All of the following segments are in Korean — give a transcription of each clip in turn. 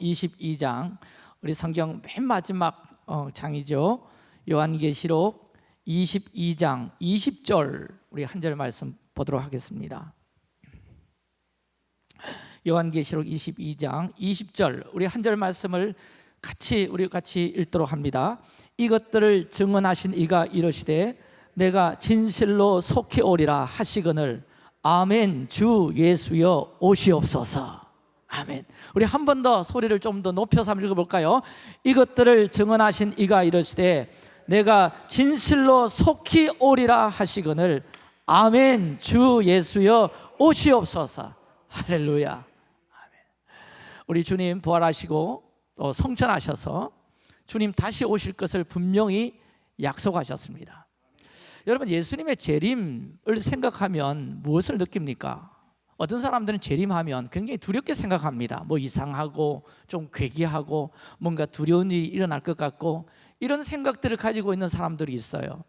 22장 우리 성경 맨 마지막 어, 장이죠. 요한계시록 22장 20절 우리 한 절 말씀 보도록 하겠습니다. 요한계시록 22장 20절 우리 한 절 말씀을 같이 우리 같이 읽도록 합니다. 이것들을 증언하신 이가 이르시되 내가 진실로 속히 오리라 하시거늘 아멘 주 예수여 오시옵소서 아멘 우리 한 번 더 소리를 좀 더 높여서 한번 읽어볼까요? 이것들을 증언하신 이가 이르시되 내가 진실로 속히 오리라 하시거늘 아멘 주 예수여 오시옵소서 할렐루야 아멘. 우리 주님 부활하시고 또 성천하셔서 주님 다시 오실 것을 분명히 약속하셨습니다 여러분 예수님의 재림을 생각하면 무엇을 느낍니까? 어떤 사람들은 재림하면 굉장히 두렵게 생각합니다. 뭐 이상하고 좀 괴기하고 뭔가 두려운 일이 일어날 것 같고 이런 생각들을 가지고 있는 사람들이 있어요.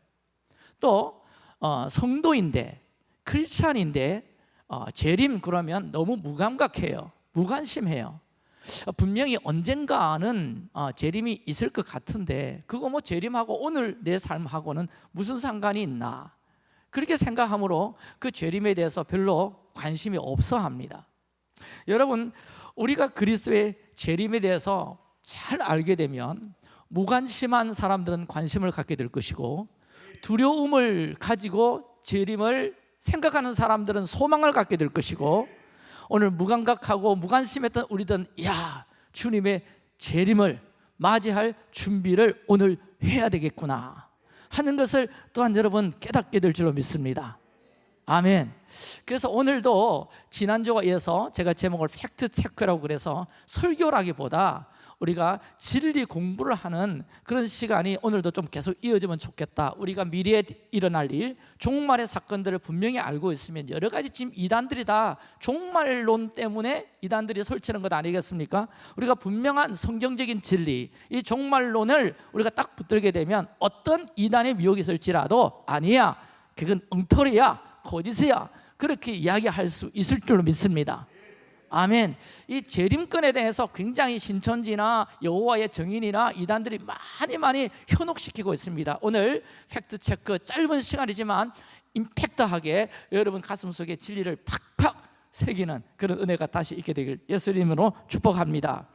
또 어, 성도인데 크리스찬인데 어, 재림 그러면 너무 무감각해요. 무관심해요. 분명히 언젠가는 어, 재림이 있을 것 같은데 그거 뭐 재림하고 오늘 내 삶하고는 무슨 상관이 있나 그렇게 생각하므로 그 재림에 대해서 별로 관심이 없어 합니다. 여러분 우리가 그리스도의 재림에 대해서 잘 알게 되면 무관심한 사람들은 관심을 갖게 될 것이고 두려움을 가지고 재림을 생각하는 사람들은 소망을 갖게 될 것이고 오늘 무감각하고 무관심했던 우리들은 야 주님의 재림을 맞이할 준비를 오늘 해야 되겠구나 하는 것을 또한 여러분 깨닫게 될 줄로 믿습니다. 아멘. 그래서 오늘도 지난주와 이어서 제가 제목을 팩트 체크라고 그래서 설교라기보다 우리가 진리 공부를 하는 그런 시간이 오늘도 좀 계속 이어지면 좋겠다. 우리가 미래에 일어날 일 종말의 사건들을 분명히 알고 있으면 여러 가지 지금 이단들이 다 종말론 때문에 이단들이 설치는 것 아니겠습니까? 우리가 분명한 성경적인 진리 이 종말론을 우리가 딱 붙들게 되면 어떤 이단의 미혹이 있을지라도 아니야. 그건 엉터리야. 거짓이야. 그렇게 이야기할 수 있을 줄로 믿습니다 아멘. 이 재림권에 대해서 굉장히 신천지나 여호와의 정인이나 이단들이 많이 많이 현혹시키고 있습니다. 오늘 팩트 체크 짧은 시간이지만 임팩트하게 여러분 가슴 속에 진리를 팍팍 새기는 그런 은혜가 다시 있게 되길 예수님으로 축복합니다.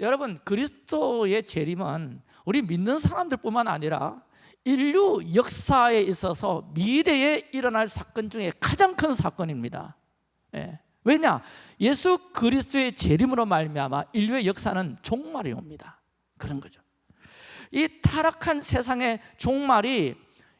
여러분 그리스도의 재림은 우리 믿는 사람들뿐만 아니라 인류 역사에 있어서 미래에 일어날 사건 중에 가장 큰 사건입니다. 예. 왜냐? 예수 그리스도의 재림으로 말미암아 인류의 역사는 종말이 옵니다. 그런 거죠. 이 타락한 세상의 종말이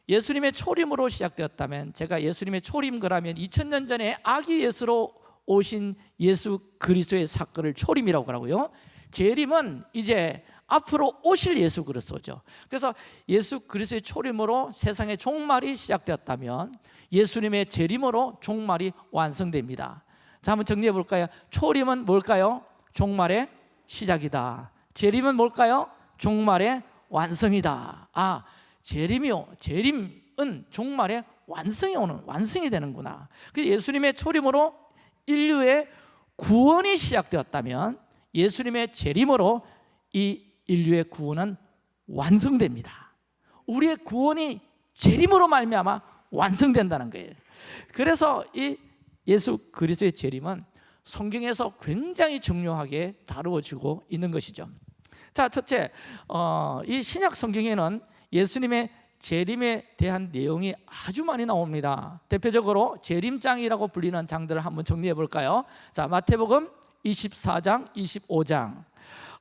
예수님의 초림으로 시작되었다면 제가 예수님의 초림 그라면 2000년 전에 아기 예수로 오신 예수 그리스도의 사건을 초림이라고 하고요. 재림은 이제 앞으로 오실 예수 그리스도죠. 그래서 예수 그리스도의 초림으로 세상의 종말이 시작되었다면 예수님의 재림으로 종말이 완성됩니다. 자 한번 정리해 볼까요? 초림은 뭘까요? 종말의 시작이다 재림은 뭘까요? 종말의 완성이다 아 재림이요 재림은 종말의 완성이 오는 완성이 되는구나 예수님의 초림으로 인류의 구원이 시작되었다면 예수님의 재림으로 이 인류의 구원은 완성됩니다 우리의 구원이 재림으로 말미암아 완성된다는 거예요 그래서 이 예수 그리스도의 재림은 성경에서 굉장히 중요하게 다루어지고 있는 것이죠. 자 첫째 어, 이 신약 성경에는 예수님의 재림에 대한 내용이 아주 많이 나옵니다. 대표적으로 재림장이라고 불리는 장들을 한번 정리해 볼까요? 자 마태복음 24장 25장.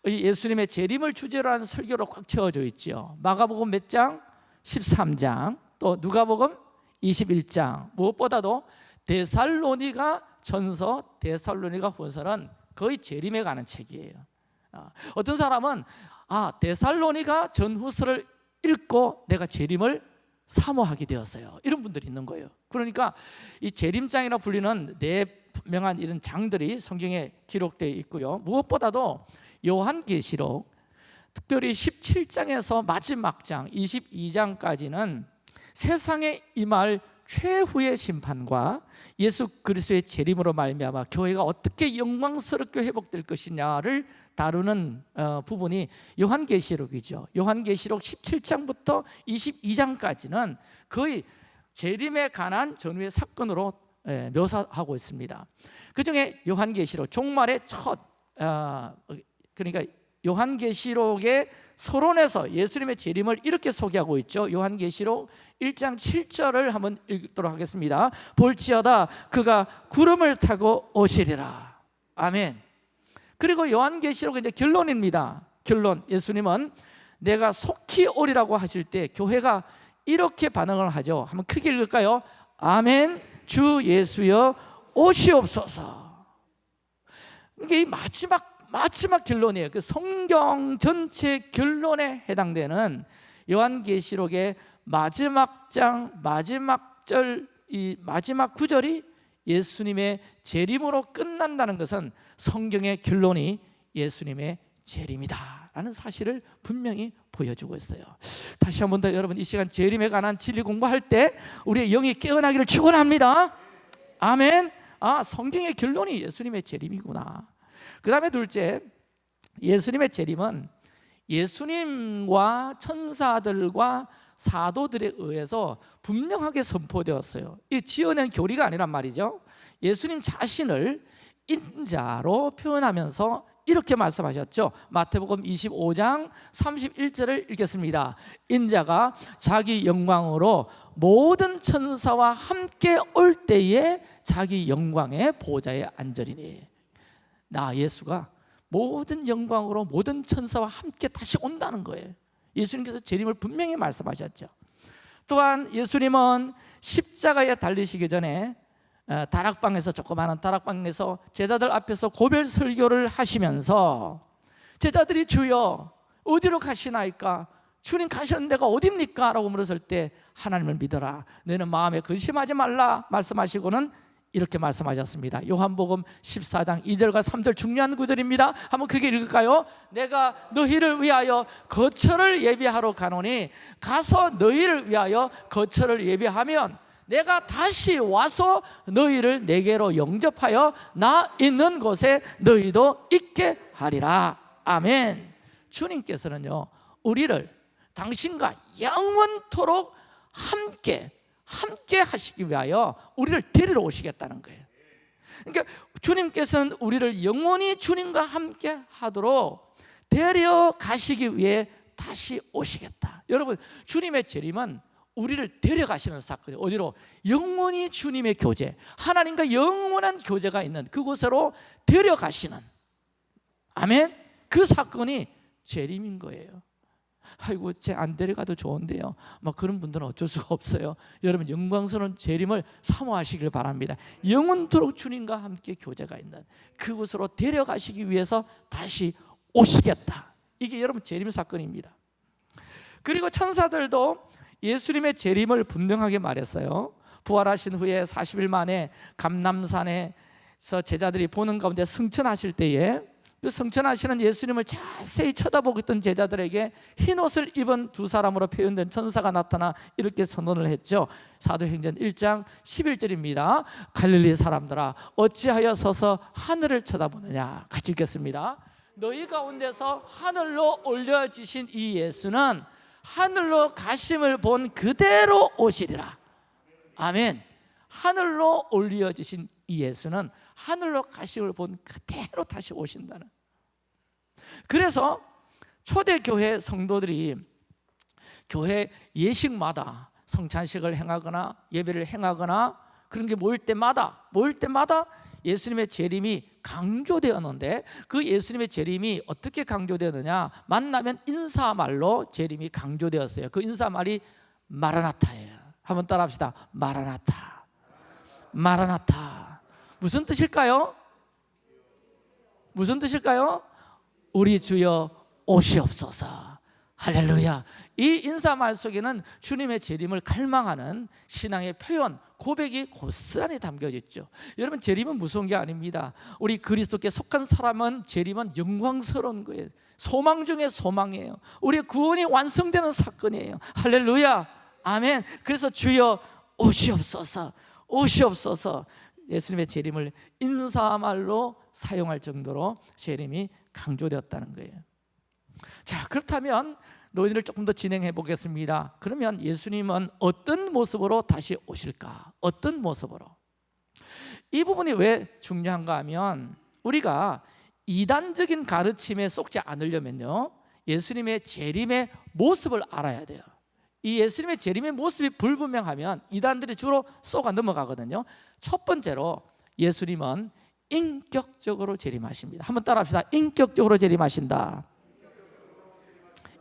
예수님의 재림을 주제로 한 설교로 꽉 채워져 있죠 마가복음 몇 장? 13장. 또 누가복음 21장. 무엇보다도 데살로니가 전서, 데살로니가 후서는 거의 재림에 가는 책이에요. 아, 어떤 사람은 아 데살로니가 전후서를 읽고 내가 재림을 사모하게 되었어요. 이런 분들이 있는 거예요. 그러니까 이 재림장이라 불리는 네 명한 이런 장들이 성경에 기록되어 있고요. 무엇보다도 요한계시록 특별히 17장에서 마지막 장 22장까지는 세상에 임할 최후의 심판과 예수 그리스도의 재림으로 말미암아 교회가 어떻게 영광스럽게 회복될 것이냐를 다루는 어, 부분이 요한계시록이죠. 요한계시록 17장부터 22장까지는 거의 재림에 관한 전후의 사건으로 예, 묘사하고 있습니다. 그 중에 요한계시록 종말의 첫 어, 그러니까 요한계시록의 서론에서 예수님의 재림을 이렇게 소개하고 있죠. 요한계시록 1장 7절을 한번 읽도록 하겠습니다. 볼지어다 그가 구름을 타고 오시리라. 아멘. 그리고 요한계시록의 이제 결론입니다. 결론. 예수님은 내가 속히 오리라고 하실 때 교회가 이렇게 반응을 하죠. 한번 크게 읽을까요? 아멘. 주 예수여 오시옵소서. 이게 마지막 마지막 결론이에요. 그 성경 전체 결론에 해당되는 요한계시록의 마지막 장 마지막 절 이 마지막 구절이 예수님의 재림으로 끝난다는 것은 성경의 결론이 예수님의 재림이다 라는 사실을 분명히 보여주고 있어요. 다시 한 번 더 여러분 이 시간 재림에 관한 진리 공부할 때 우리의 영이 깨어나기를 축원합니다. 아멘. 아 성경의 결론이 예수님의 재림이구나. 그 다음에 둘째 예수님의 재림은 예수님과 천사들과 사도들에 의해서 분명하게 선포되었어요. 이 지어낸 교리가 아니란 말이죠. 예수님 자신을 인자로 표현하면서 이렇게 말씀하셨죠. 마태복음 25장 31절을 읽겠습니다. 인자가 자기 영광으로 모든 천사와 함께 올 때에 자기 영광의 보좌에 앉으리니 나 예수가 모든 영광으로 모든 천사와 함께 다시 온다는 거예요. 예수님께서 재림을 분명히 말씀하셨죠. 또한 예수님은 십자가에 달리시기 전에 어, 다락방에서 조그마한 다락방에서 제자들 앞에서 고별 설교를 하시면서 제자들이 주여 어디로 가시나이까? 주님 가시는 데가 어딥니까? 라고 물었을 때 하나님을 믿어라. 너는 마음에 근심하지 말라 말씀하시고는 이렇게 말씀하셨습니다. 요한복음 14장 2절과 3절 중요한 구절입니다. 한번 크게 읽을까요? 내가 너희를 위하여 거처를 예비하러 가노니 가서 너희를 위하여 거처를 예비하면 내가 다시 와서 너희를 내게로 영접하여 나 있는 곳에 너희도 있게 하리라. 아멘. 주님께서는요 우리를 당신과 영원토록 함께 함께 하시기 위하여 우리를 데리러 오시겠다는 거예요. 그러니까 주님께서는 우리를 영원히 주님과 함께 하도록 데려가시기 위해 다시 오시겠다. 여러분 주님의 재림은 우리를 데려가시는 사건이에요. 어디로? 영원히 주님의 교제 하나님과 영원한 교제가 있는 그곳으로 데려가시는. 아멘? 그 사건이 재림인 거예요 아이고 제 안 데려가도 좋은데요. 막 그런 분들은 어쩔 수가 없어요. 여러분 영광스러운 재림을 사모하시길 바랍니다. 영원토록 주님과 함께 교제가 있는 그곳으로 데려가시기 위해서 다시 오시겠다. 이게 여러분 재림 사건입니다. 그리고 천사들도 예수님의 재림을 분명하게 말했어요. 부활하신 후에 40일 만에 감남산에서 제자들이 보는 가운데 승천하실 때에 그 성천하시는 예수님을 자세히 쳐다보고 있던 제자들에게 흰 옷을 입은 두 사람으로 표현된 천사가 나타나 이렇게 선언을 했죠. 사도행전 1장 11절입니다. 갈릴리 사람들아 어찌하여 서서 하늘을 쳐다보느냐? 같이 읽겠습니다. 너희 가운데서 하늘로 올려지신 이 예수는 하늘로 가심을 본 그대로 오시리라. 아멘. 하늘로 올려지신 이 예수는 하늘로 가심을 본 그대로 다시 오신다는 그래서 초대교회 성도들이 교회 예식마다 성찬식을 행하거나 예배를 행하거나 그런 게 모일 때마다 모일 때마다 예수님의 재림이 강조되었는데 그 예수님의 재림이 어떻게 강조되느냐? 만나면 인사말로 재림이 강조되었어요. 그 인사말이 마라나타예요. 한번 따라합시다. 마라나타. 마라나타. 무슨 뜻일까요? 무슨 뜻일까요? 우리 주여 오시옵소서. 할렐루야. 이 인사말 속에는 주님의 재림을 갈망하는 신앙의 표현 고백이 고스란히 담겨져 있죠. 여러분 재림은 무서운 게 아닙니다. 우리 그리스도께 속한 사람은 재림은 영광스러운 거예요. 소망 중에 소망이에요. 우리의 구원이 완성되는 사건이에요. 할렐루야. 아멘. 그래서 주여 오시옵소서. 오시옵소서. 예수님의 재림을 인사말로 사용할 정도로 재림이 강조되었다는 거예요 자 그렇다면 노인을 조금 더 진행해 보겠습니다 그러면 예수님은 어떤 모습으로 다시 오실까? 어떤 모습으로? 이 부분이 왜 중요한가 하면 우리가 이단적인 가르침에 속지 않으려면요 예수님의 재림의 모습을 알아야 돼요 이 예수님의 재림의 모습이 불분명하면 이단들이 주로 쏘가 넘어가거든요 첫 번째로 예수님은 인격적으로 재림하십니다. 한번 따라합시다. 인격적으로 재림하신다.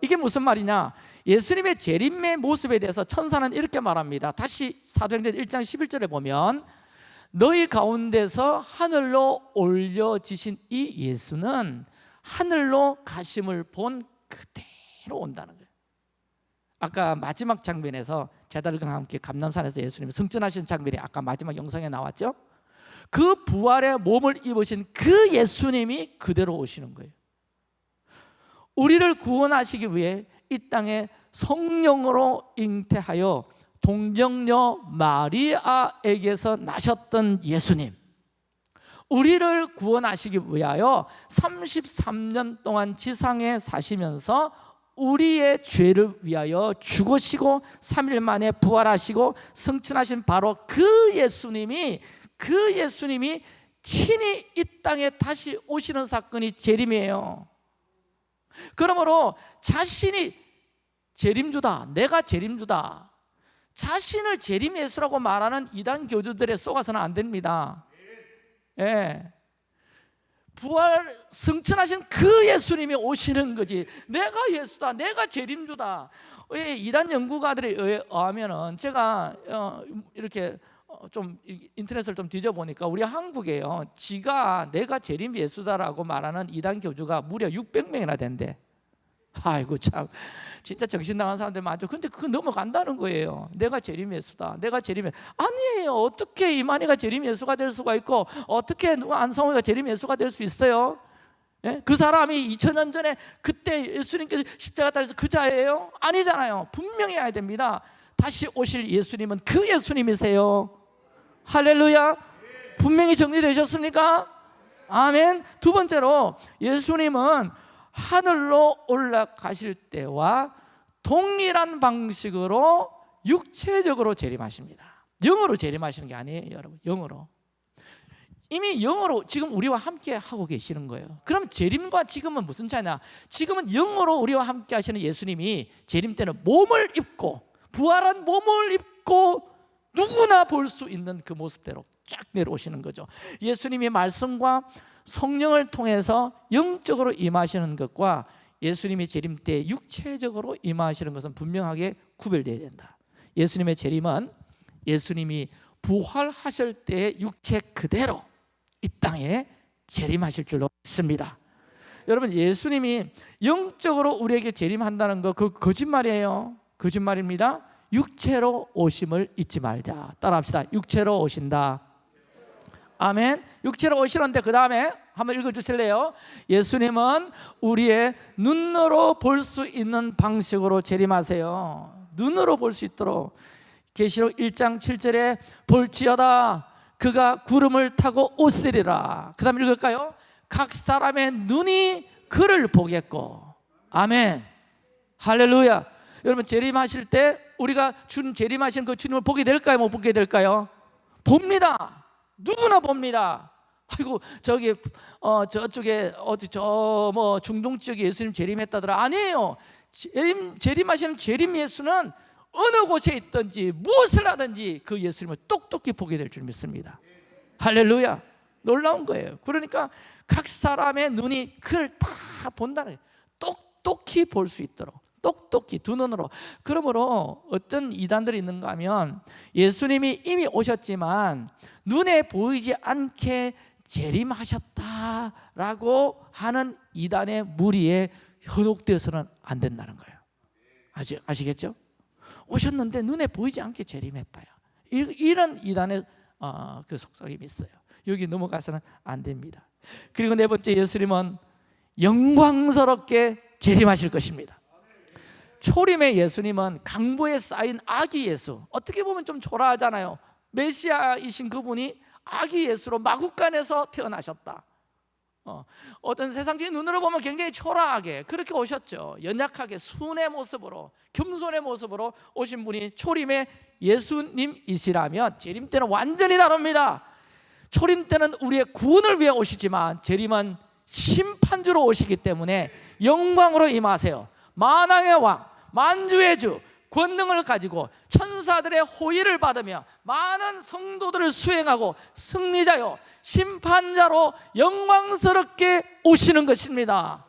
이게 무슨 말이냐? 예수님의 재림의 모습에 대해서 천사는 이렇게 말합니다. 다시 사도행전 1장 11절에 보면 너희 가운데서 하늘로 올려지신 이 예수는 하늘로 가심을 본 그대로 온다는 거예요. 아까 마지막 장면에서 제자들과 함께 감남산에서 예수님이 승천하신 장면이 아까 마지막 영상에 나왔죠 그 부활의 몸을 입으신 그 예수님이 그대로 오시는 거예요. 우리를 구원하시기 위해 이 땅에 성령으로 잉태하여 동정녀 마리아에게서 나셨던 예수님. 우리를 구원하시기 위하여 33년 동안 지상에 사시면서 우리의 죄를 위하여 죽으시고 3일 만에 부활하시고 승천하신 바로 그 예수님이 그 예수님이 친히 이 땅에 다시 오시는 사건이 재림이에요. 그러므로 자신이 재림주다 내가 재림주다 자신을 재림 예수라고 말하는 이단 교주들에 속아서는 안 됩니다. 예. 부활 승천하신 그 예수님이 오시는 거지. 내가 예수다 내가 재림주다. 이단 연구가들에 의하면 제가 어, 이렇게 어, 좀 인터넷을 좀 뒤져보니까 우리 한국에요. 지가 내가 재림 예수다라고 말하는 이단 교주가 무려 600명이나 된대. 아이고 참. 진짜 정신 나간 사람들 많죠. 근데 그거 넘어간다는 거예요. 내가 재림 예수다. 내가 재림 예수 아니에요. 어떻게 이만희가 재림 예수가 될 수가 있고 어떻게 안성호가 재림 예수가 될 수 있어요? 예? 그 사람이 2000년 전에 그때 예수님께서 십자가 달려서 그 자예요? 아니잖아요. 분명히 해야 됩니다. 다시 오실 예수님은 그 예수님이세요 할렐루야. 분명히 정리되셨습니까? 아멘. 두 번째로 예수님은 하늘로 올라가실 때와 동일한 방식으로 육체적으로 재림하십니다. 영으로 재림하시는 게 아니에요 여러분. 영으로. 이미 영으로 지금 우리와 함께 하고 계시는 거예요. 그럼 재림과 지금은 무슨 차이냐? 지금은 영으로 우리와 함께 하시는 예수님이 재림 때는 몸을 입고 부활한 몸을 입고 누구나 볼 수 있는 그 모습대로 쫙 내려오시는 거죠. 예수님의 말씀과 성령을 통해서 영적으로 임하시는 것과 예수님이 재림 때 육체적으로 임하시는 것은 분명하게 구별되어야 된다. 예수님의 재림은 예수님이 부활하실 때 육체 그대로 이 땅에 재림하실 줄로 믿습니다. 여러분 예수님이 영적으로 우리에게 재림한다는 거 그 거짓말이에요. 거짓말입니다 육체로 오심을 잊지 말자. 따라합시다. 육체로 오신다. 아멘. 육체로 오시는데 그 다음에 한번 읽어주실래요? 예수님은 우리의 눈으로 볼 수 있는 방식으로 재림하세요. 눈으로 볼 수 있도록. 계시록 1장 7절에 볼지어다. 그가 구름을 타고 오시리라. 그 다음 읽을까요? 각 사람의 눈이 그를 보겠고. 아멘. 할렐루야. 여러분 재림하실 때 우리가 주 재림하신 그 주님을 보게 될까요? 못 보게 될까요? 봅니다 누구나 봅니다. 아이고 저기 어 저쪽에 어디 저 뭐 중동 지역에 예수님 재림했다더라 아니에요. 재림 재림하시는 재림 예수는 어느 곳에 있든지 무엇을 하든지 그 예수님을 똑똑히 보게 될 줄 믿습니다. 할렐루야. 놀라운 거예요. 그러니까 각 사람의 눈이 그를 다 본다는 거예요. 똑똑히 볼 수 있도록. 똑똑히 두 눈으로. 그러므로 어떤 이단들이 있는가 하면 예수님이 이미 오셨지만 눈에 보이지 않게 재림하셨다라고 하는 이단의 무리에 현혹되어서는 안 된다는 거예요. 아시, 아시겠죠? 오셨는데 눈에 보이지 않게 재림했다요 이런 이단의 어, 그 속삭임이 있어요. 여기 넘어가서는 안 됩니다. 그리고 네 번째 예수님은 영광스럽게 재림하실 것입니다 초림의 예수님은 강보에 쌓인 아기 예수. 어떻게 보면 좀 초라하잖아요. 메시아이신 그분이 아기 예수로 마국간에서 태어나셨다. 어, 어떤 세상적인 눈으로 보면 굉장히 초라하게 그렇게 오셨죠. 연약하게 순의 모습으로 겸손의 모습으로 오신 분이 초림의 예수님이시라면 재림 때는 완전히 다릅니다. 초림 때는 우리의 구원을 위해 오시지만 재림은 심판주로 오시기 때문에 영광으로 임하세요 만왕의 왕, 만주의 주 권능을 가지고 천사들의 호의를 받으며 많은 성도들을 수행하고 승리자요 심판자로 영광스럽게 오시는 것입니다.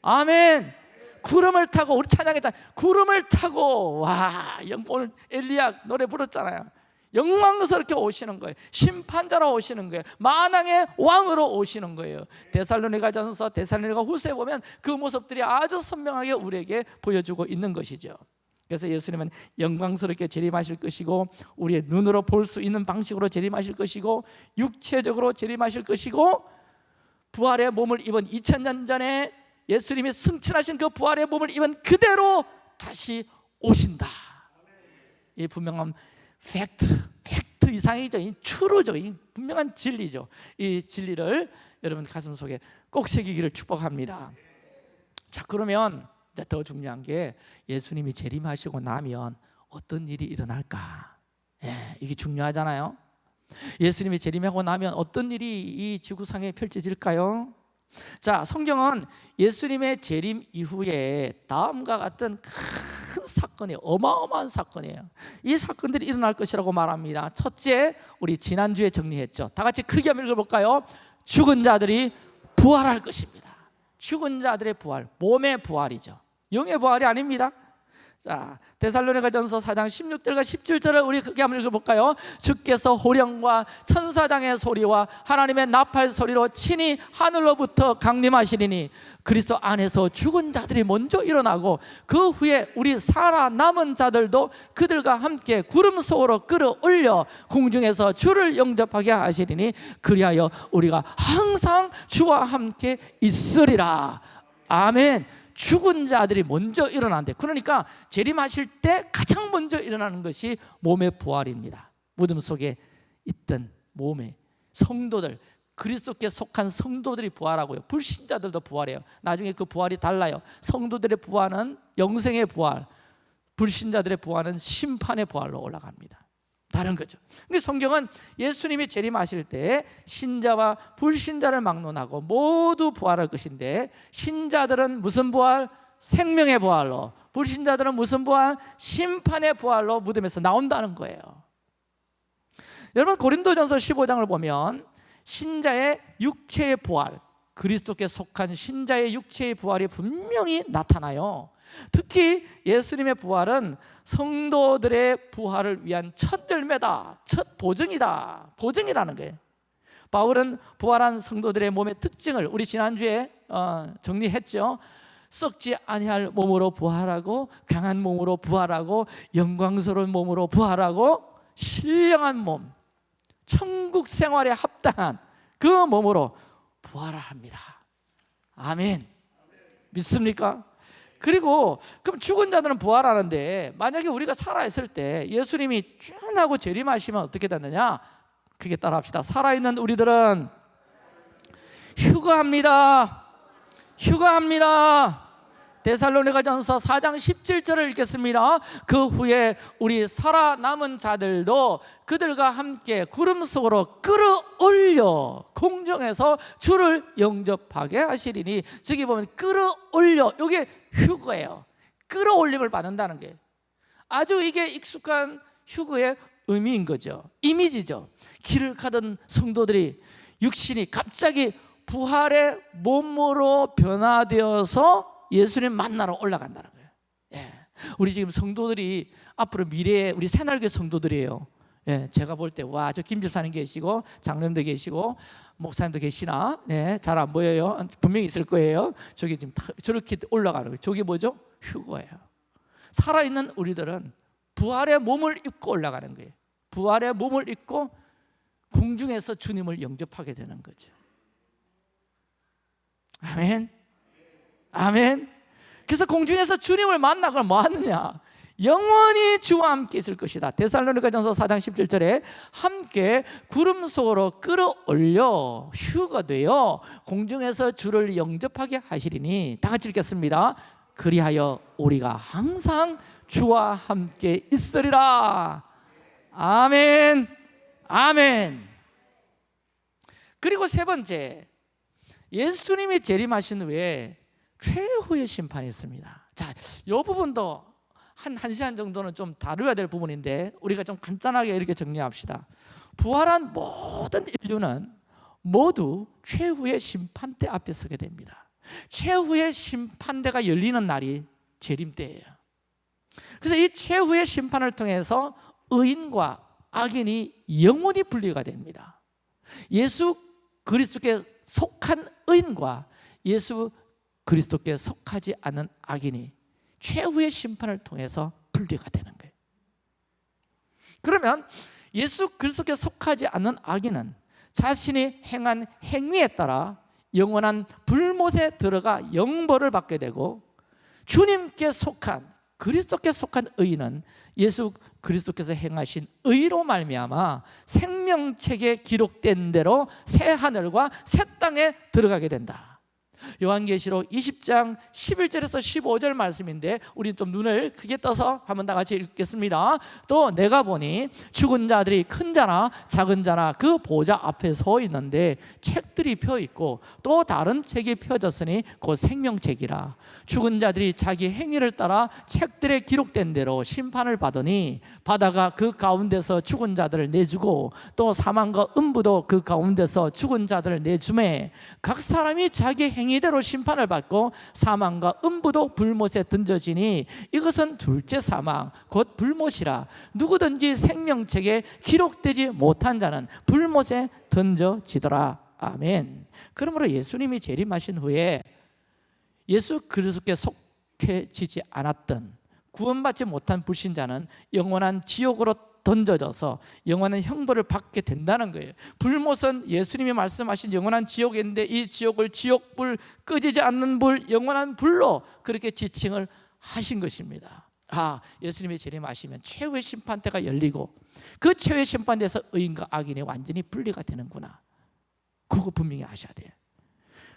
아멘. 구름을 타고 우리 찬양했잖아요. 구름을 타고. 와 오늘 엘리야 노래 불렀잖아요 영광스럽게 오시는 거예요. 심판자로 오시는 거예요. 만왕의 왕으로 오시는 거예요. 데살로니가 전서 데살로니가 후서에 보면 그 모습들이 아주 선명하게 우리에게 보여주고 있는 것이죠. 그래서 예수님은 영광스럽게 재림하실 것이고 우리의 눈으로 볼 수 있는 방식으로 재림하실 것이고 육체적으로 재림하실 것이고 부활의 몸을 입은 2000년 전에 예수님이 승천하신 그 부활의 몸을 입은 그대로 다시 오신다. 이 분명한 팩트, 팩트 이상이죠 이 추루죠 이 분명한 진리죠 이 진리를 여러분 가슴 속에 꼭 새기기를 축복합니다 자 그러면 더 중요한 게 예수님이 재림하시고 나면 어떤 일이 일어날까? 예, 이게 중요하잖아요. 예수님이 재림하고 나면 어떤 일이 이 지구상에 펼쳐질까요? 자, 성경은 예수님의 재림 이후에 다음과 같은 큰 사건이 어마어마한 사건이에요. 이 사건들이 일어날 것이라고 말합니다. 첫째, 우리 지난주에 정리했죠. 다 같이 크게 한번 읽어볼까요? 죽은 자들이 부활할 것입니다. 죽은 자들의 부활, 몸의 부활이죠. 영의 부활이 아닙니다 자, 데살로니가전서 4장 16절과 17절을 우리 크게 한번 읽어볼까요? 주께서 호령과 천사장의 소리와 하나님의 나팔 소리로 친히 하늘로부터 강림하시리니 그리스도 안에서 죽은 자들이 먼저 일어나고 그 후에 우리 살아남은 자들도 그들과 함께 구름 속으로 끌어올려 공중에서 주를 영접하게 하시리니 그리하여 우리가 항상 주와 함께 있으리라 아멘 죽은 자들이 먼저 일어난대 그러니까 재림하실 때 가장 먼저 일어나는 것이 몸의 부활입니다. 무덤 속에 있던 몸의 성도들 그리스도께 속한 성도들이 부활하고요. 불신자들도 부활해요. 나중에 그 부활이 달라요. 성도들의 부활은 영생의 부활 불신자들의 부활은 심판의 부활로 올라갑니다 다른 거죠 근데 성경은 예수님이 재림하실 때 신자와 불신자를 막론하고 모두 부활할 것인데 신자들은 무슨 부활? 생명의 부활로 불신자들은 무슨 부활? 심판의 부활로 무덤에서 나온다는 거예요 여러분 고린도전서 15장을 보면 신자의 육체의 부활 그리스도께 속한 신자의 육체의 부활이 분명히 나타나요. 특히 예수님의 부활은 성도들의 부활을 위한 첫 열매다 첫 보증이다 보증이라는 거예요. 바울은 부활한 성도들의 몸의 특징을 우리 지난주에 어, 정리했죠. 썩지 아니할 몸으로 부활하고 강한 몸으로 부활하고 영광스러운 몸으로 부활하고 신령한 몸 천국 생활에 합당한 그 몸으로 부활합니다 아멘 믿습니까? 그리고 그럼 죽은 자들은 부활하는데 만약에 우리가 살아있을 때 예수님이 쭉 하고 재림하시면 어떻게 되느냐? 그게 따라합시다. 살아있는 우리들은 휴가합니다. 휴가합니다. 데살로니가 전서 4장 17절을 읽겠습니다. 그 후에 우리 살아남은 자들도 그들과 함께 구름 속으로 끌어올려 공중에서 주를 영접하게 하시리니 저기 보면 끌어올려 이게 휴거예요. 끌어올림을 받는다는 게 아주 이게 익숙한 휴거의 의미인 거죠. 이미지죠. 길을 가던 성도들이 육신이 갑자기 부활의 몸으로 변화되어서 예수님 만나러 올라간다는 거예요. 예. 우리 지금 성도들이 앞으로 미래에 우리 새날교 성도들이에요. 예, 제가 볼 때 와 저 김집사님 계시고 장로님도 계시고 목사님도 계시나? 네, 잘안 보여요? 분명히 있을 거예요. 저기 지금 저렇게 올라가는 거예요. 저게 뭐죠? 휴거예요. 살아있는 우리들은 부활의 몸을 입고 올라가는 거예요. 부활의 몸을 입고 공중에서 주님을 영접하게 되는 거죠. 아멘 아멘. 그래서 공중에서 주님을 만나거나 뭐 하느냐? 영원히 주와 함께 있을 것이다. 데살로니가전서 4장 17절에 함께 구름 속으로 끌어올려 휴가 되어 공중에서 주를 영접하게 하시리니 다 같이 읽겠습니다. 그리하여 우리가 항상 주와 함께 있으리라. 아멘. 아멘. 그리고 세 번째 예수님이 재림하신 후에 최후의 심판이 있습니다. 자, 이 부분도 한 1시간 정도는 좀 다루어야 될 부분인데 우리가 좀 간단하게 이렇게 정리합시다. 부활한 모든 인류는 모두 최후의 심판대 앞에 서게 됩니다. 최후의 심판대가 열리는 날이 재림 때예요. 그래서 이 최후의 심판을 통해서 의인과 악인이 영원히 분리가 됩니다. 예수 그리스도께 속한 의인과 예수 그리스도께 속하지 않은 악인이 최후의 심판을 통해서 분리가 되는 거예요. 그러면 예수 그리스도께 속하지 않는 악인은 자신이 행한 행위에 따라 영원한 불못에 들어가 영벌을 받게 되고 주님께 속한 그리스도께 속한 의인은 예수 그리스도께서 행하신 의로 말미암아 생명책에 기록된 대로 새 하늘과 새 땅에 들어가게 된다 요한계시록 20장 11절에서 15절 말씀인데 우리 좀 눈을 크게 떠서 한번 다 같이 읽겠습니다. 또 내가 보니 죽은 자들이 큰 자나 작은 자나 그 보좌 앞에 서 있는데 책들이 펴 있고 또 다른 책이 펴졌으니 곧 생명책이라. 죽은 자들이 자기 행위를 따라 책들에 기록된 대로 심판을 받으니 바다가 그 가운데서 죽은 자들을 내주고 또 사망과 음부도 그 가운데서 죽은 자들을 내주매 각 사람이 자기 행위 이대로 심판을 받고 사망과 음부도 불못에 던져지니 이것은 둘째 사망 곧 불못이라. 누구든지 생명책에 기록되지 못한 자는 불못에 던져지더라. 아멘. 그러므로 예수님이 재림하신 후에 예수 그리스도께 속해지지 않았던 구원받지 못한 불신자는 영원한 지옥으로 던져져서 영원한 형벌을 받게 된다는 거예요. 불못은 예수님이 말씀하신 영원한 지옥인데 이 지옥을 지옥불 끄지지 않는 불 영원한 불로 그렇게 지칭을 하신 것입니다. 아 예수님이 재림하시면 최후의 심판대가 열리고 그 최후의 심판대에서 의인과 악인이 완전히 분리가 되는구나. 그거 분명히 아셔야 돼요.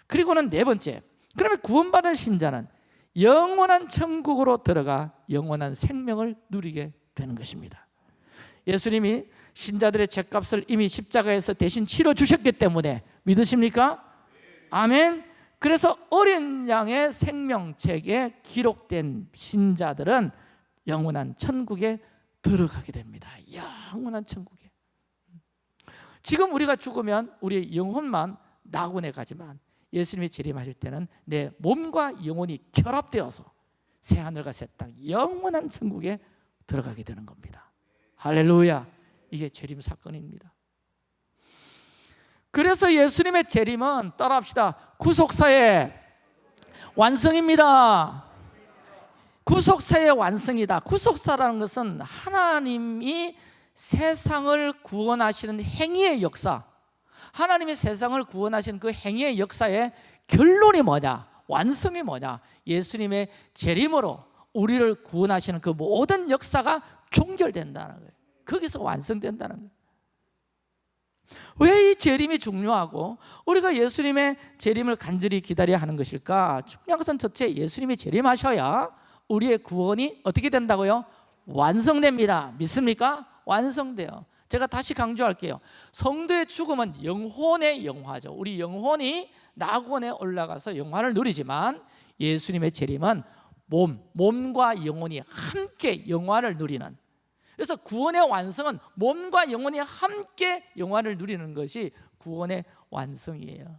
그리고는 네 번째 그러면 구원받은 신자는 영원한 천국으로 들어가 영원한 생명을 누리게 되는 것입니다 예수님이 신자들의 죄값을 이미 십자가에서 대신 치러 주셨기 때문에 믿으십니까? 아멘. 그래서 어린 양의 생명책에 기록된 신자들은 영원한 천국에 들어가게 됩니다. 영원한 천국에. 지금 우리가 죽으면 우리의 영혼만 낙원에 가지만 예수님이 재림하실 때는 내 몸과 영혼이 결합되어서 새 하늘과 새 땅 영원한 천국에 들어가게 되는 겁니다. 할렐루야. 이게 재림 사건입니다. 그래서 예수님의 재림은 따라합시다. 구속사의 완성입니다. 구속사의 완성이다. 구속사라는 것은 하나님이 세상을 구원하시는 행위의 역사. 하나님이 세상을 구원하신 그 행위의 역사의 결론이 뭐냐? 완성이 뭐냐? 예수님의 재림으로 우리를 구원하시는 그 모든 역사가 종결된다는 거예요 거기서 완성된다는 거예요 왜 이 재림이 중요하고 우리가 예수님의 재림을 간절히 기다려야 하는 것일까? 중요한 것은 첫째 예수님이 재림하셔야 우리의 구원이 어떻게 된다고요? 완성됩니다 믿습니까? 완성돼요 제가 다시 강조할게요 성도의 죽음은 영혼의 영화죠 우리 영혼이 낙원에 올라가서 영화를 누리지만 예수님의 재림은 몸, 몸과 영혼이 함께 영화를 누리는 그래서 구원의 완성은 몸과 영혼이 함께 영화를 누리는 것이 구원의 완성이에요.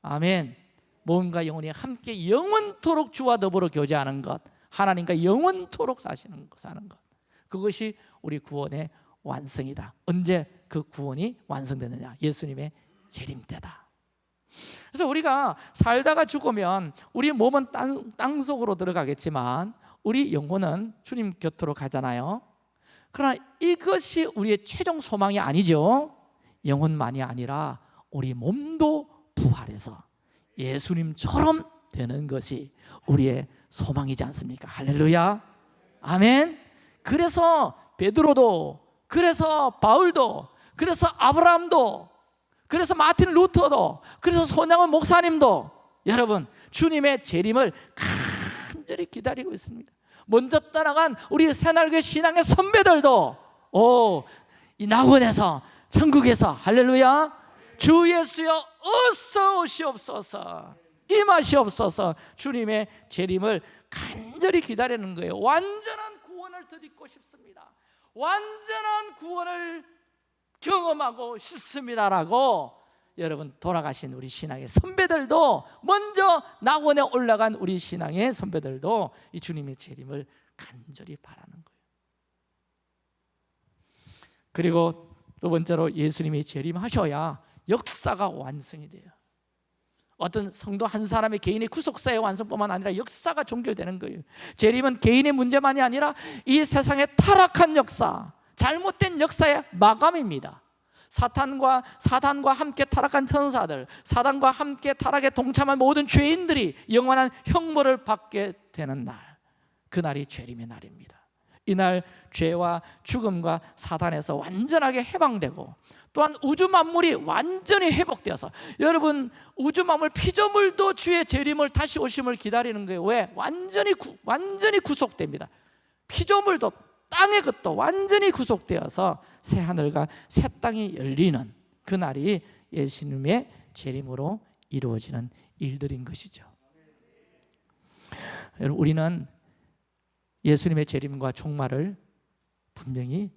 아멘. 몸과 영혼이 함께 영원토록 주와 더불어 교제하는 것 하나님과 영원토록 사시는 것, 사는 것. 그것이 우리 구원의 완성이다. 언제 그 구원이 완성되느냐? 예수님의 재림 때다. 그래서 우리가 살다가 죽으면 우리 몸은 땅, 땅 속으로 들어가겠지만 우리 영혼은 주님 곁으로 가잖아요 그러나 이것이 우리의 최종 소망이 아니죠 영혼만이 아니라 우리 몸도 부활해서 예수님처럼 되는 것이 우리의 소망이지 않습니까? 할렐루야. 아멘. 그래서 베드로도 그래서 바울도 그래서 아브라함도 그래서 마틴 루터도 그래서 손양원 목사님도 여러분 주님의 재림을 간절히 기다리고 있습니다. 먼저 떠나간 우리 새날교 신앙의 선배들도 오, 이 낙원에서 천국에서 할렐루야. 주 예수여 어서 오시옵소서. 임하시옵소서 주님의 재림을 간절히 기다리는 거예요. 완전한 구원을 드리고 싶습니다. 완전한 구원을 경험하고 싶습니다라고 여러분 돌아가신 우리 신앙의 선배들도 먼저 낙원에 올라간 우리 신앙의 선배들도 이 주님의 재림을 간절히 바라는 거예요. 그리고 두 번째로 예수님이 재림하셔야 역사가 완성이 돼요. 어떤 성도 한 사람의 개인의 구속사의 완성뿐만 아니라 역사가 종결되는 거예요. 재림은 개인의 문제만이 아니라 이 세상의 타락한 역사, 잘못된 역사의 마감입니다. 사탄과 사단과 함께 타락한 천사들, 사단과 함께 타락에 동참한 모든 죄인들이 영원한 형벌을 받게 되는 날. 그 날이 죄림의 날입니다. 이날 죄와 죽음과 사단에서 완전하게 해방되고 또한 우주 만물이 완전히 회복되어서 여러분 우주 만물 피조물도 주의 재림을 다시 오심을 기다리는 거예요. 왜? 완전히 구, 완전히 구속됩니다. 피조물도 땅의 것도 완전히 구속되어서 새 하늘과 새 땅이 열리는 그 날이 예수님의 재림으로 이루어지는 일들인 것이죠. 우리는 예수님의 재림과 종말을 분명히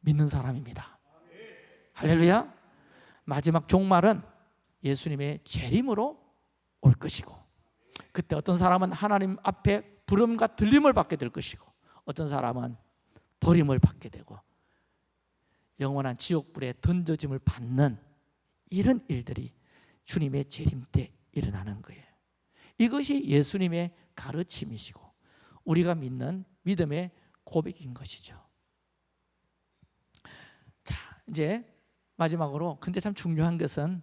믿는 사람입니다. 할렐루야. 마지막 종말은 예수님의 재림으로 올 것이고 그때 어떤 사람은 하나님 앞에 부름과 들림을 받게 될 것이고 어떤 사람은 버림을 받게 되고 영원한 지옥불에 던져짐을 받는 이런 일들이 주님의 재림 때 일어나는 거예요. 이것이 예수님의 가르침이시고 우리가 믿는 믿음의 고백인 것이죠. 자, 이제 마지막으로 근데 참 중요한 것은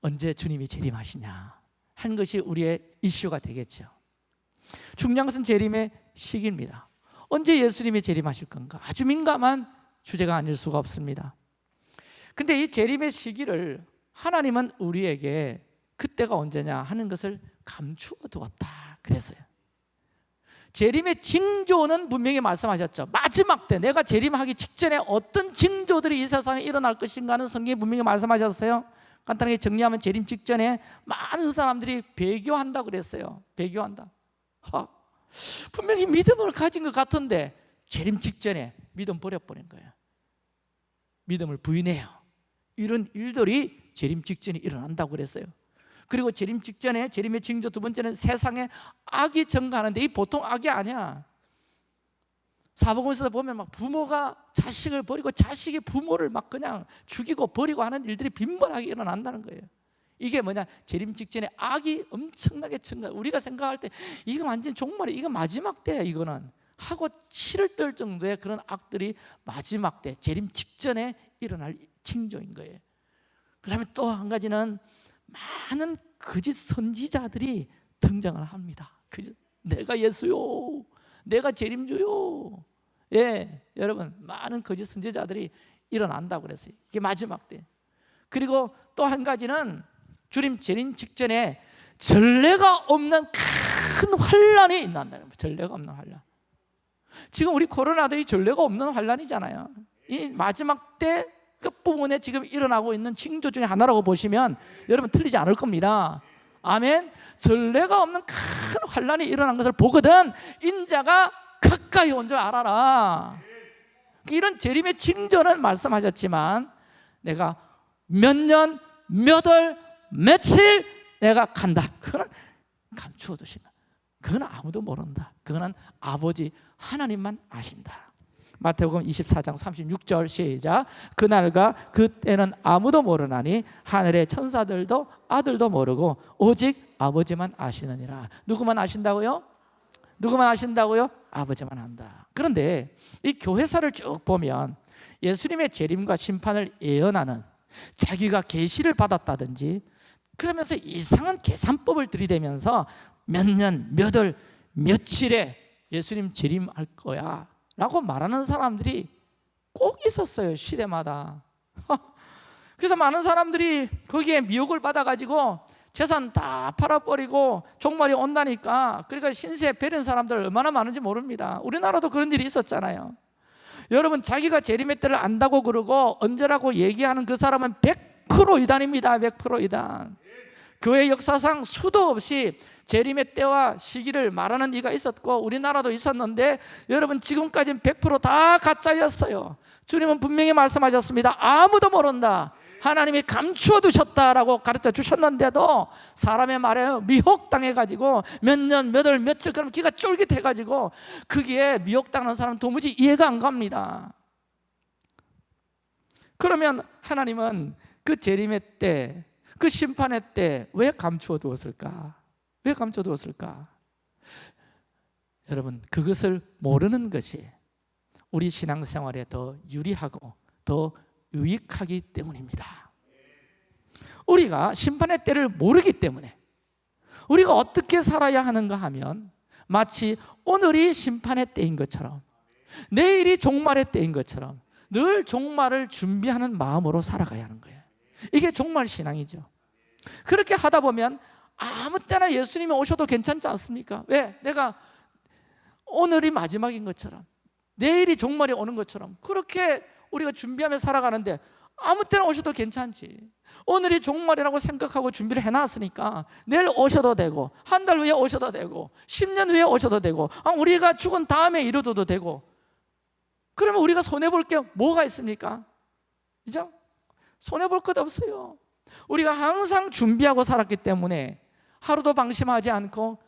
언제 주님이 재림하시냐 한 것이 우리의 이슈가 되겠죠. 중요한 것은 재림의 시기입니다. 언제 예수님이 재림하실 건가? 아주 민감한 주제가 아닐 수가 없습니다. 근데 이 재림의 시기를 하나님은 우리에게 그때가 언제냐 하는 것을 감추어 두었다 그랬어요. 재림의 징조는 분명히 말씀하셨죠. 마지막 때 내가 재림하기 직전에 어떤 징조들이 이 세상에 일어날 것인가는 성경이 분명히 말씀하셨어요. 간단하게 정리하면 재림 직전에 많은 사람들이 배교한다 그랬어요. 배교한다. 하, 분명히 믿음을 가진 것 같은데 재림 직전에 믿음 버려버린 거예요. 믿음을 부인해요. 이런 일들이 재림 직전에 일어난다고 그랬어요. 그리고 재림 직전에 재림의 징조 두 번째는 세상에 악이 증가하는데 이 보통 악이 아니야. 사복음에서 보면 막 부모가 자식을 버리고 자식이 부모를 막 그냥 죽이고 버리고 하는 일들이 빈번하게 일어난다는 거예요. 이게 뭐냐? 재림 직전에 악이 엄청나게 증가. 우리가 생각할 때 이거 완전 종말이 이거 마지막 때야 이거는 하고 치를 떨 정도의 그런 악들이 마지막 때 재림 직전에 일어날 징조인 거예요. 그다음에 또 한 가지는 많은 거짓 선지자들이 등장을 합니다. 거짓, 내가 예수요. 내가 재림주요. 예, 여러분 많은 거짓 선지자들이 일어난다고 그랬어요. 이게 마지막 때. 그리고 또 한 가지는 주님 재림 직전에 전례가 없는 큰 환란이 있는다는 거예요. 전례가 없는 환란. 지금 우리 코로나도 이 전례가 없는 환란이잖아요. 이 마지막 때 끝부분에 지금 일어나고 있는 징조 중에 하나라고 보시면 여러분 틀리지 않을 겁니다. 아멘. 전례가 없는 큰 환란이 일어난 것을 보거든 인자가 가까이 온 줄 알아라. 이런 재림의 징조는 말씀하셨지만 내가 몇 년, 몇 월, 며칠 내가 간다. 그거는 감추어 두시면 그건 아무도 모른다. 그거는 아버지 하나님만 아신다. 마태복음 24장 36절 시작 그날과 그때는 아무도 모르나니 하늘의 천사들도 아들도 모르고 오직 아버지만 아시느니라 누구만 아신다고요? 누구만 아신다고요? 아버지만 안다 그런데 이 교회사를 쭉 보면 예수님의 재림과 심판을 예언하는 자기가 계시를 받았다든지 그러면서 이상한 계산법을 들이대면서 몇 년, 몇 월, 며칠에 예수님 재림할 거야 라고 말하는 사람들이 꼭 있었어요 시대마다. 그래서 많은 사람들이 거기에 미혹을 받아가지고 재산 다 팔아버리고 종말이 온다니까 그러니까 신세 베린 사람들 얼마나 많은지 모릅니다. 우리나라도 그런 일이 있었잖아요. 여러분 자기가 재림의 때를 안다고 그러고 언제라고 얘기하는 그 사람은 100% 이단입니다 100% 이단 교회 역사상 수도 없이 재림의 때와 시기를 말하는 이가 있었고 우리나라도 있었는데 여러분 지금까지는 100%다 가짜였어요. 주님은 분명히 말씀하셨습니다. 아무도 모른다. 하나님이 감추어 두셨다라고 가르쳐 주셨는데도 사람의 말에 미혹당해가지고 몇 년, 몇 월, 며칠 그럼 기가 쫄깃해가지고 그게 미혹당하는 사람은 도무지 이해가 안 갑니다. 그러면 하나님은 그 재림의 때, 그 심판의 때 왜 감추어 두었을까? 왜 감춰 두었을까? 여러분 그것을 모르는 것이 우리 신앙생활에 더 유리하고 더 유익하기 때문입니다 우리가 심판의 때를 모르기 때문에 우리가 어떻게 살아야 하는가 하면 마치 오늘이 심판의 때인 것처럼 내일이 종말의 때인 것처럼 늘 종말을 준비하는 마음으로 살아가야 하는 거예요 이게 종말 신앙이죠 그렇게 하다 보면 아무 때나 예수님이 오셔도 괜찮지 않습니까? 왜? 내가 오늘이 마지막인 것처럼 내일이 종말이 오는 것처럼 그렇게 우리가 준비하며 살아가는데 아무 때나 오셔도 괜찮지 오늘이 종말이라고 생각하고 준비를 해놨으니까 내일 오셔도 되고 한 달 후에 오셔도 되고 10년 후에 오셔도 되고 아, 우리가 죽은 다음에 이루어도 되고 그러면 우리가 손해볼 게 뭐가 있습니까? 그죠? 손해볼 것 없어요 우리가 항상 준비하고 살았기 때문에 하루도 방심하지 않고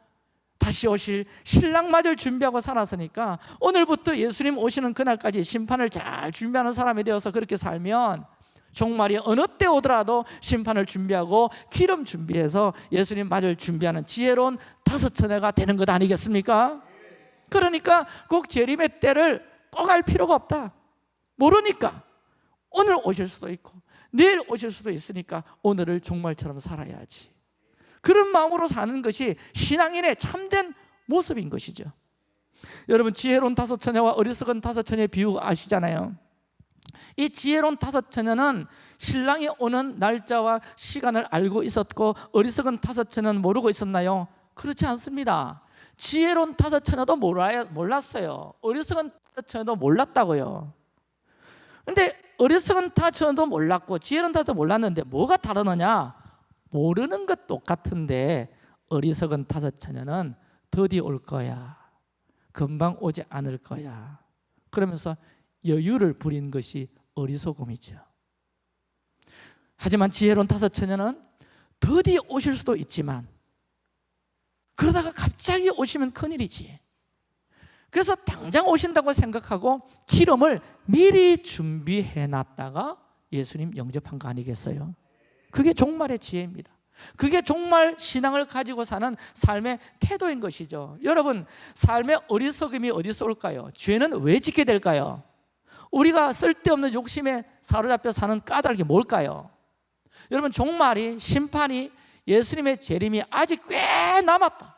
다시 오실 신랑 맞을 준비하고 살았으니까 오늘부터 예수님 오시는 그날까지 심판을 잘 준비하는 사람이 되어서 그렇게 살면 종말이 어느 때 오더라도 심판을 준비하고 기름 준비해서 예수님 맞을 준비하는 지혜로운 다섯 처녀가 되는 것 아니겠습니까? 그러니까 꼭 재림의 때를 꼭 알 필요가 없다 모르니까 오늘 오실 수도 있고 내일 오실 수도 있으니까 오늘을 종말처럼 살아야지. 그런 마음으로 사는 것이 신앙인의 참된 모습인 것이죠. 여러분 지혜로운 다섯 처녀와 어리석은 다섯 처녀의 비유 아시잖아요. 이 지혜로운 다섯 처녀는 신랑이 오는 날짜와 시간을 알고 있었고 어리석은 다섯 처녀는 모르고 있었나요? 그렇지 않습니다. 지혜로운 다섯 처녀도 몰랐어요. 어리석은 다섯 처녀도 몰랐다고요. 근데 어리석은 처녀도 몰랐고 지혜로운 처녀도 몰랐는데 뭐가 다르느냐? 모르는 것 똑같은데 어리석은 다섯 처녀는 더디 올 거야. 금방 오지 않을 거야. 그러면서 여유를 부린 것이 어리석음이죠. 하지만 지혜로운 다섯 처녀는 더디 오실 수도 있지만 그러다가 갑자기 오시면 큰일이지 그래서 당장 오신다고 생각하고 기름을 미리 준비해 놨다가 예수님 영접한 거 아니겠어요? 그게 종말의 지혜입니다 그게 종말 신앙을 가지고 사는 삶의 태도인 것이죠 여러분 삶의 어리석음이 어디서 올까요? 죄는 왜 짓게 될까요? 우리가 쓸데없는 욕심에 사로잡혀 사는 까닭이 뭘까요? 여러분 종말이 심판이 예수님의 재림이 아직 꽤 남았다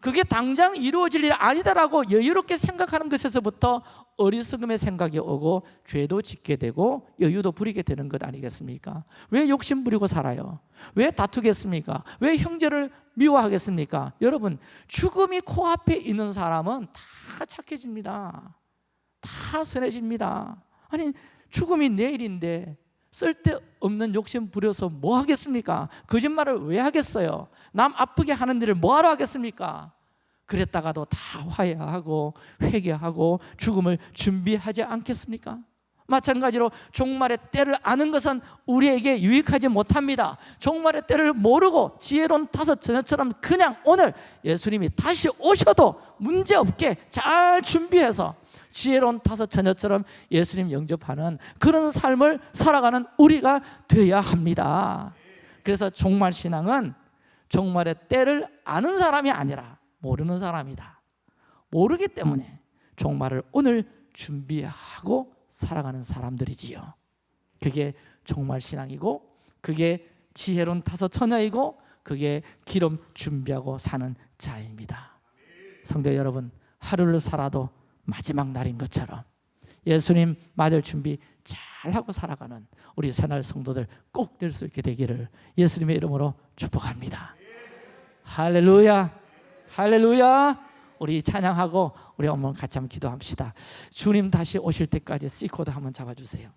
그게 당장 이루어질 일 아니다라고 여유롭게 생각하는 것에서부터 어리석음의 생각이 오고 죄도 짓게 되고 여유도 부리게 되는 것 아니겠습니까? 왜 욕심 부리고 살아요? 왜 다투겠습니까? 왜 형제를 미워하겠습니까? 여러분 죽음이 코앞에 있는 사람은 다 착해집니다 다 선해집니다 아니 죽음이 내일인데 쓸데없는 욕심 부려서 뭐 하겠습니까? 거짓말을 왜 하겠어요? 남 아프게 하는 일을 뭐하러 하겠습니까? 그랬다가도 다 화해하고 회개하고 죽음을 준비하지 않겠습니까? 마찬가지로 종말의 때를 아는 것은 우리에게 유익하지 못합니다 종말의 때를 모르고 지혜로운 다섯 처녀처럼 그냥 오늘 예수님이 다시 오셔도 문제없게 잘 준비해서 지혜로운 다섯 처녀처럼 예수님 영접하는 그런 삶을 살아가는 우리가 되어야 합니다. 그래서 종말 신앙은 종말의 때를 아는 사람이 아니라 모르는 사람이다. 모르기 때문에 종말을 오늘 준비하고 살아가는 사람들이지요. 그게 종말 신앙이고 그게 지혜로운 다섯 처녀이고 그게 기름 준비하고 사는 자입니다. 성도 여러분 하루를 살아도 마지막 날인 것처럼 예수님 맞을 준비 잘하고 살아가는 우리 새날 성도들 꼭 될 수 있게 되기를 예수님의 이름으로 축복합니다. 할렐루야! 할렐루야! 우리 찬양하고 우리 어머 같이 한번 기도합시다. 주님 다시 오실 때까지 C코드 한번 잡아주세요.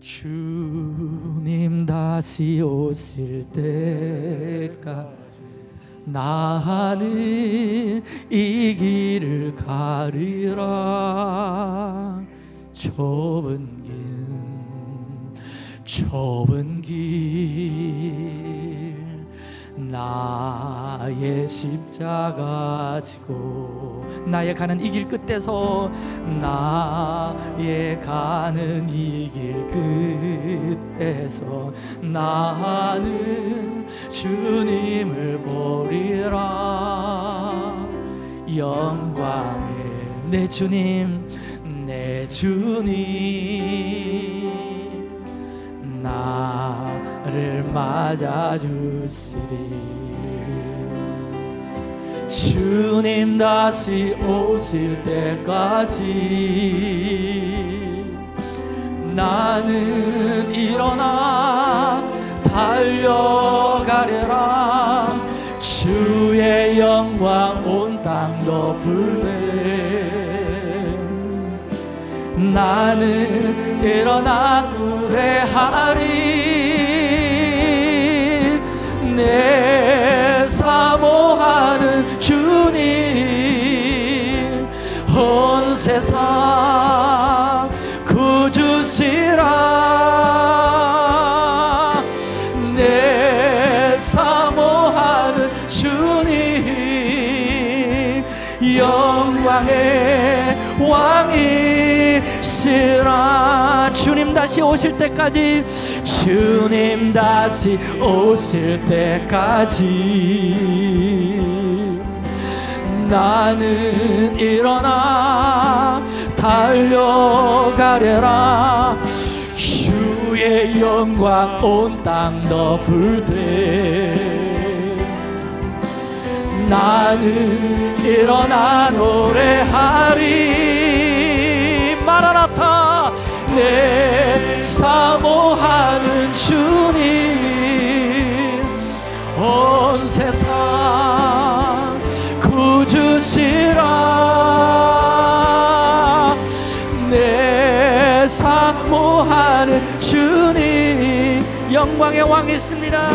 주님 다시 오실 때까지 나는 이 길을 가리라. 좁은 길 좁은 길. 나의 십자가 지고 나의 가는 이 길 끝에서 나의 가는 이 길 끝 에서 나는 주님을 보리라. 영광의 내 주님 내 주님. 나를 맞아주시리. 주님 다시 오실 때까지 나는 일어나 달려가려라. 주의 영광 온땅 덮을 때 나는 일어나 노래하리. 내 사모하는 주님 온 세상 왕이시라. 주님 다시 오실 때까지 주님 다시 오실 때까지. 나는 일어나 달려가려라. 주의 영광 온 땅 덮을 때. 나는 일어나 노래하리 마라나타 내 사모하는 주님. 온 세상 구주시라. 내 사모하는 주님. 영광의 왕이십니다.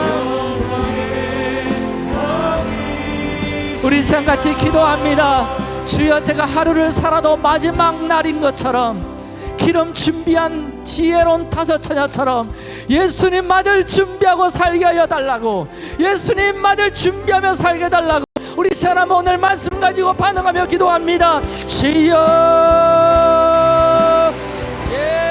우리 시간 같이 기도합니다. 주여 제가 하루를 살아도 마지막 날인 것처럼 기름 준비한 지혜로운 다섯 처녀처럼 예수님 맞을 준비하고 살게 하여 달라고 예수님 맞을 준비하며 살게 달라고 우리 사람 오늘 말씀 가지고 반응하며 기도합니다 주여 예.